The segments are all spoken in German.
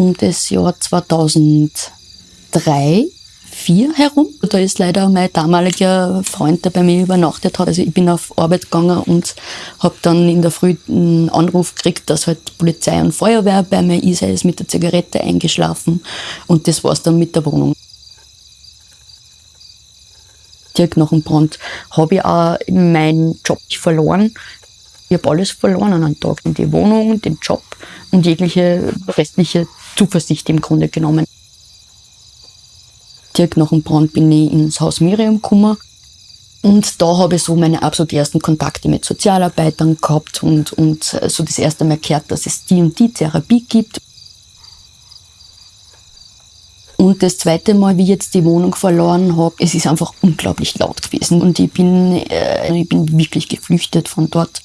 um das Jahr 2003 vier herum. Da ist leider mein damaliger Freund, der bei mir übernachtet hat. Also ich bin auf Arbeit gegangen und habe dann in der Früh einen Anruf gekriegt, dass halt Polizei und Feuerwehr bei mir ist. Er ist mit der Zigarette eingeschlafen und das war's dann mit der Wohnung. Direkt nach dem Brand habe ich auch meinen Job verloren. Ich habe alles verloren an einem Tag. Die Wohnung, den Job und jegliche restliche Zuversicht im Grunde genommen direkt nach dem Brand bin ich ins Haus Miriam gekommen. Und da habe ich so meine absolut ersten Kontakte mit Sozialarbeitern gehabt und, und so das erste Mal gehört, dass es die und die Therapie gibt. Und das zweite Mal, wie ich jetzt die Wohnung verloren habe, es ist einfach unglaublich laut gewesen. Und ich bin, äh, ich bin wirklich geflüchtet von dort.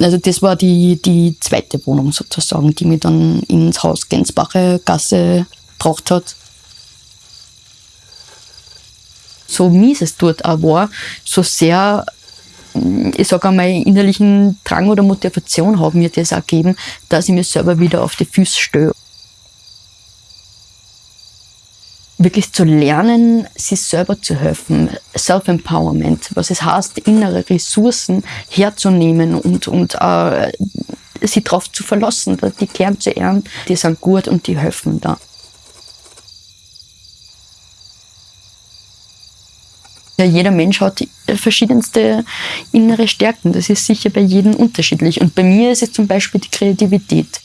Also das war die, die zweite Wohnung sozusagen, die mich dann ins Haus Gensbacher Gasse gebracht hat. so mies es dort auch war, so sehr, mm, ich sage einmal, innerlichen Drang oder Motivation haben mir das auch gegeben, dass ich mir selber wieder auf die Füße störe. Wirklich zu lernen, sich selber zu helfen, Self-Empowerment, was es heißt, innere Ressourcen herzunehmen und, und äh, sie darauf zu verlassen, die Kern zu ehren, die sind gut und die helfen da. Ja, jeder Mensch hat verschiedenste innere Stärken. Das ist sicher bei jedem unterschiedlich. Und bei mir ist es zum Beispiel die Kreativität.